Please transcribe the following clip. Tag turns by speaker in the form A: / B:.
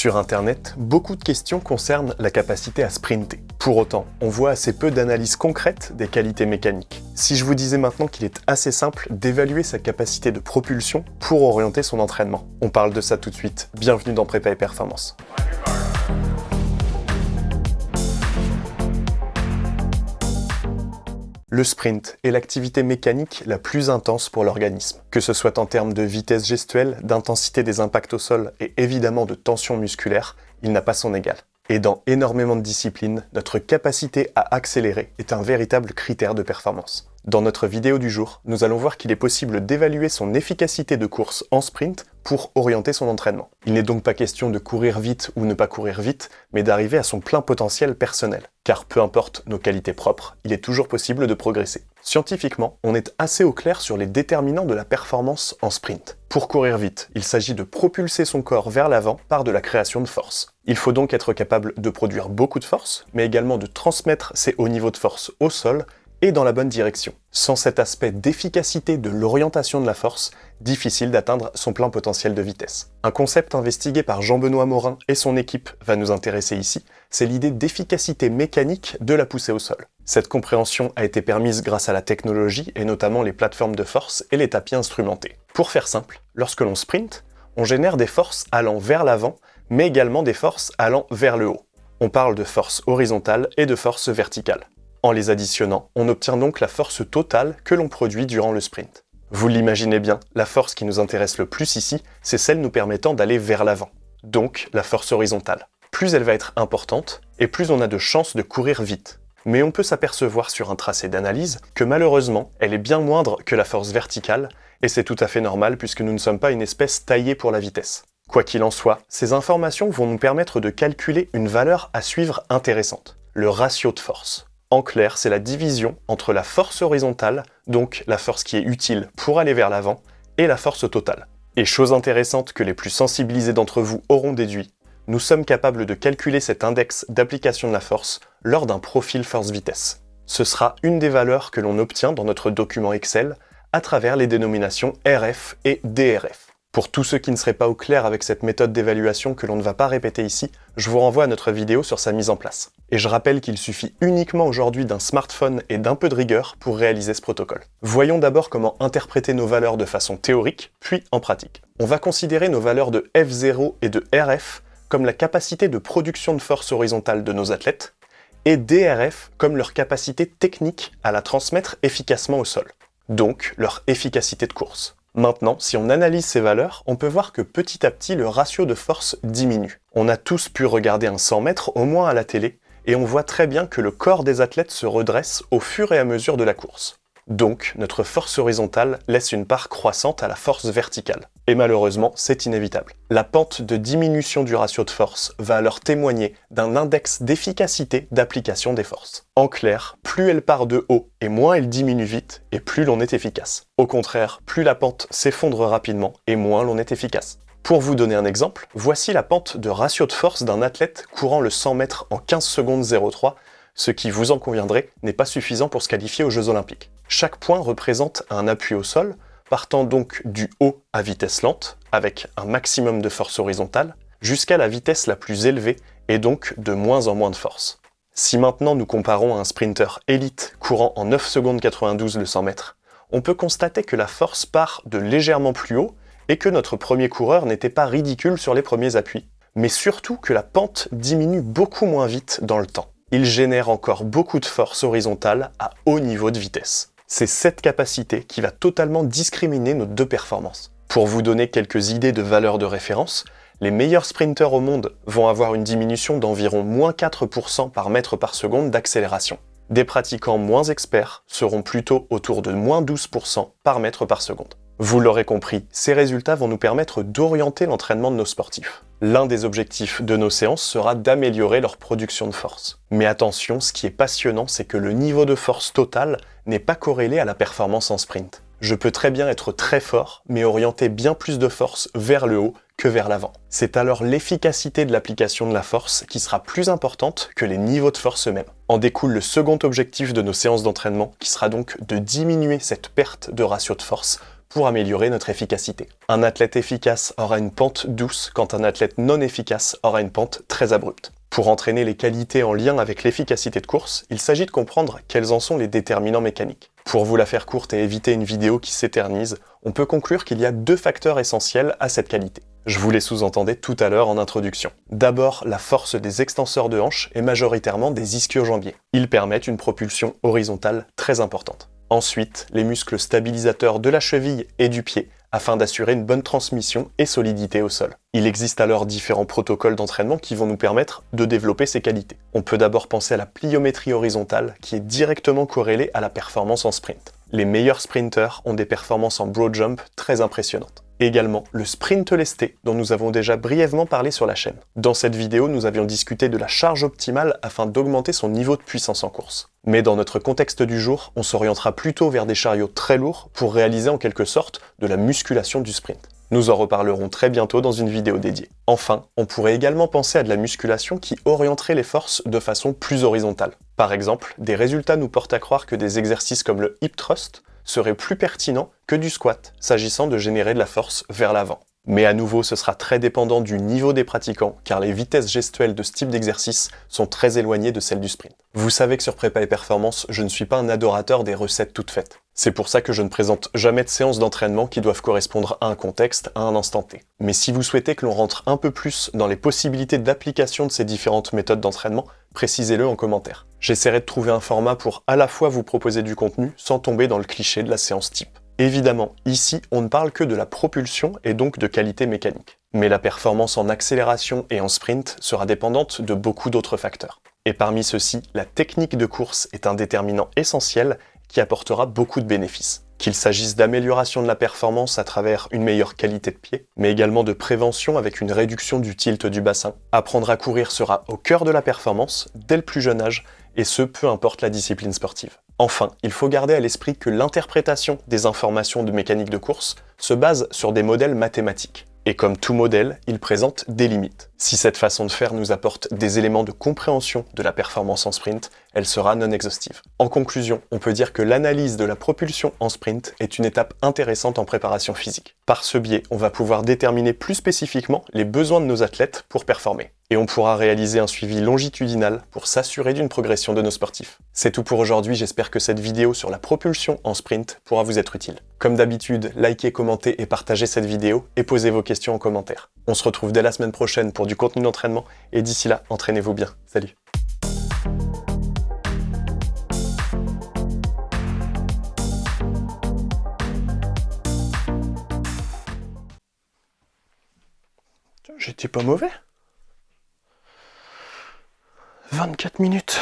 A: Sur Internet, beaucoup de questions concernent la capacité à sprinter. Pour autant, on voit assez peu d'analyses concrètes des qualités mécaniques. Si je vous disais maintenant qu'il est assez simple d'évaluer sa capacité de propulsion pour orienter son entraînement On parle de ça tout de suite. Bienvenue dans Prépa et Performance. Le sprint est l'activité mécanique la plus intense pour l'organisme, que ce soit en termes de vitesse gestuelle, d'intensité des impacts au sol et évidemment de tension musculaire, il n'a pas son égal. Et dans énormément de disciplines, notre capacité à accélérer est un véritable critère de performance. Dans notre vidéo du jour, nous allons voir qu'il est possible d'évaluer son efficacité de course en sprint pour orienter son entraînement. Il n'est donc pas question de courir vite ou ne pas courir vite, mais d'arriver à son plein potentiel personnel. Car peu importe nos qualités propres, il est toujours possible de progresser. Scientifiquement, on est assez au clair sur les déterminants de la performance en sprint. Pour courir vite, il s'agit de propulser son corps vers l'avant par de la création de force. Il faut donc être capable de produire beaucoup de force, mais également de transmettre ces hauts niveaux de force au sol et dans la bonne direction. Sans cet aspect d'efficacité de l'orientation de la force, difficile d'atteindre son plein potentiel de vitesse. Un concept investigué par Jean-Benoît Morin et son équipe va nous intéresser ici, c'est l'idée d'efficacité mécanique de la poussée au sol. Cette compréhension a été permise grâce à la technologie et notamment les plateformes de force et les tapis instrumentés. Pour faire simple, lorsque l'on sprint, on génère des forces allant vers l'avant, mais également des forces allant vers le haut. On parle de force horizontale et de force verticale. En les additionnant, on obtient donc la force totale que l'on produit durant le sprint. Vous l'imaginez bien, la force qui nous intéresse le plus ici, c'est celle nous permettant d'aller vers l'avant, donc la force horizontale. Plus elle va être importante, et plus on a de chances de courir vite. Mais on peut s'apercevoir sur un tracé d'analyse que malheureusement, elle est bien moindre que la force verticale, et c'est tout à fait normal puisque nous ne sommes pas une espèce taillée pour la vitesse. Quoi qu'il en soit, ces informations vont nous permettre de calculer une valeur à suivre intéressante, le ratio de force. En clair, c'est la division entre la force horizontale, donc la force qui est utile pour aller vers l'avant, et la force totale. Et chose intéressante que les plus sensibilisés d'entre vous auront déduit, nous sommes capables de calculer cet index d'application de la force lors d'un profil force-vitesse. Ce sera une des valeurs que l'on obtient dans notre document Excel à travers les dénominations RF et DRF. Pour tous ceux qui ne seraient pas au clair avec cette méthode d'évaluation que l'on ne va pas répéter ici, je vous renvoie à notre vidéo sur sa mise en place. Et je rappelle qu'il suffit uniquement aujourd'hui d'un smartphone et d'un peu de rigueur pour réaliser ce protocole. Voyons d'abord comment interpréter nos valeurs de façon théorique, puis en pratique. On va considérer nos valeurs de F0 et de RF comme la capacité de production de force horizontale de nos athlètes, et DRF comme leur capacité technique à la transmettre efficacement au sol, donc leur efficacité de course. Maintenant, si on analyse ces valeurs, on peut voir que petit à petit, le ratio de force diminue. On a tous pu regarder un 100 mètres, au moins à la télé, et on voit très bien que le corps des athlètes se redresse au fur et à mesure de la course. Donc, notre force horizontale laisse une part croissante à la force verticale. Et malheureusement, c'est inévitable. La pente de diminution du ratio de force va alors témoigner d'un index d'efficacité d'application des forces. En clair, plus elle part de haut et moins elle diminue vite, et plus l'on est efficace. Au contraire, plus la pente s'effondre rapidement et moins l'on est efficace. Pour vous donner un exemple, voici la pente de ratio de force d'un athlète courant le 100 mètres en 15 secondes 03, ce qui, vous en conviendrez, n'est pas suffisant pour se qualifier aux Jeux Olympiques. Chaque point représente un appui au sol, partant donc du haut à vitesse lente, avec un maximum de force horizontale, jusqu'à la vitesse la plus élevée, et donc de moins en moins de force. Si maintenant nous comparons un sprinter élite courant en 9 secondes 92 le 100 mètres, on peut constater que la force part de légèrement plus haut et que notre premier coureur n'était pas ridicule sur les premiers appuis, mais surtout que la pente diminue beaucoup moins vite dans le temps. Il génère encore beaucoup de force horizontale à haut niveau de vitesse. C'est cette capacité qui va totalement discriminer nos deux performances. Pour vous donner quelques idées de valeurs de référence, les meilleurs sprinteurs au monde vont avoir une diminution d'environ moins 4% par mètre par seconde d'accélération. Des pratiquants moins experts seront plutôt autour de moins 12% par mètre par seconde. Vous l'aurez compris, ces résultats vont nous permettre d'orienter l'entraînement de nos sportifs. L'un des objectifs de nos séances sera d'améliorer leur production de force. Mais attention, ce qui est passionnant, c'est que le niveau de force totale n'est pas corrélé à la performance en sprint. Je peux très bien être très fort, mais orienter bien plus de force vers le haut que vers l'avant. C'est alors l'efficacité de l'application de la force qui sera plus importante que les niveaux de force eux-mêmes. En découle le second objectif de nos séances d'entraînement, qui sera donc de diminuer cette perte de ratio de force pour améliorer notre efficacité. Un athlète efficace aura une pente douce quand un athlète non efficace aura une pente très abrupte. Pour entraîner les qualités en lien avec l'efficacité de course, il s'agit de comprendre quels en sont les déterminants mécaniques. Pour vous la faire courte et éviter une vidéo qui s'éternise, on peut conclure qu'il y a deux facteurs essentiels à cette qualité. Je vous les sous-entendais tout à l'heure en introduction. D'abord, la force des extenseurs de hanches et majoritairement des ischio-jambiers. Ils permettent une propulsion horizontale très importante. Ensuite, les muscles stabilisateurs de la cheville et du pied afin d'assurer une bonne transmission et solidité au sol. Il existe alors différents protocoles d'entraînement qui vont nous permettre de développer ces qualités. On peut d'abord penser à la pliométrie horizontale qui est directement corrélée à la performance en sprint. Les meilleurs sprinters ont des performances en broad jump très impressionnantes également le sprint lesté dont nous avons déjà brièvement parlé sur la chaîne. Dans cette vidéo, nous avions discuté de la charge optimale afin d'augmenter son niveau de puissance en course. Mais dans notre contexte du jour, on s'orientera plutôt vers des chariots très lourds pour réaliser en quelque sorte de la musculation du sprint. Nous en reparlerons très bientôt dans une vidéo dédiée. Enfin, on pourrait également penser à de la musculation qui orienterait les forces de façon plus horizontale. Par exemple, des résultats nous portent à croire que des exercices comme le hip thrust serait plus pertinent que du squat, s'agissant de générer de la force vers l'avant. Mais à nouveau, ce sera très dépendant du niveau des pratiquants, car les vitesses gestuelles de ce type d'exercice sont très éloignées de celles du sprint. Vous savez que sur Prépa et Performance, je ne suis pas un adorateur des recettes toutes faites. C'est pour ça que je ne présente jamais de séances d'entraînement qui doivent correspondre à un contexte, à un instant T. Mais si vous souhaitez que l'on rentre un peu plus dans les possibilités d'application de ces différentes méthodes d'entraînement, précisez-le en commentaire. J'essaierai de trouver un format pour à la fois vous proposer du contenu sans tomber dans le cliché de la séance type. Évidemment, ici, on ne parle que de la propulsion et donc de qualité mécanique. Mais la performance en accélération et en sprint sera dépendante de beaucoup d'autres facteurs. Et parmi ceux-ci, la technique de course est un déterminant essentiel qui apportera beaucoup de bénéfices. Qu'il s'agisse d'amélioration de la performance à travers une meilleure qualité de pied, mais également de prévention avec une réduction du tilt du bassin. Apprendre à courir sera au cœur de la performance dès le plus jeune âge, et ce peu importe la discipline sportive. Enfin, il faut garder à l'esprit que l'interprétation des informations de mécanique de course se base sur des modèles mathématiques. Et comme tout modèle, il présente des limites. Si cette façon de faire nous apporte des éléments de compréhension de la performance en sprint, elle sera non exhaustive. En conclusion, on peut dire que l'analyse de la propulsion en sprint est une étape intéressante en préparation physique. Par ce biais, on va pouvoir déterminer plus spécifiquement les besoins de nos athlètes pour performer. Et on pourra réaliser un suivi longitudinal pour s'assurer d'une progression de nos sportifs. C'est tout pour aujourd'hui, j'espère que cette vidéo sur la propulsion en sprint pourra vous être utile. Comme d'habitude, likez, commentez et partagez cette vidéo et posez vos questions en commentaire. On se retrouve dès la semaine prochaine pour du contenu d'entraînement et d'ici là, entraînez-vous bien. Salut J'étais pas mauvais 24 minutes.